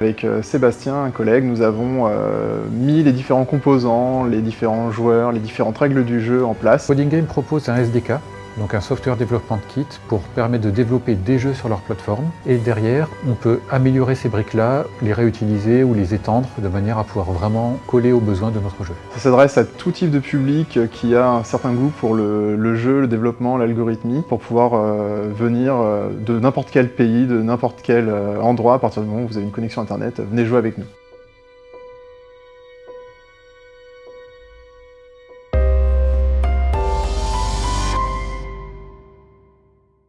Avec euh, Sébastien, un collègue, nous avons euh, mis les différents composants, les différents joueurs, les différentes règles du jeu en place. Coding Game propose un SDK, donc un Software Development Kit, pour permettre de développer des jeux sur leur plateforme. Et derrière, on peut améliorer ces briques-là, les réutiliser ou les étendre de manière à pouvoir vraiment coller aux besoins de notre jeu. Ça s'adresse à tout type de public qui a un certain goût pour le, jeu, le développement, l'algorithmie, pour pouvoir euh, venir euh, de n'importe quel pays, de n'importe quel euh, endroit, à partir du moment où vous avez une connexion internet, venez jouer avec nous.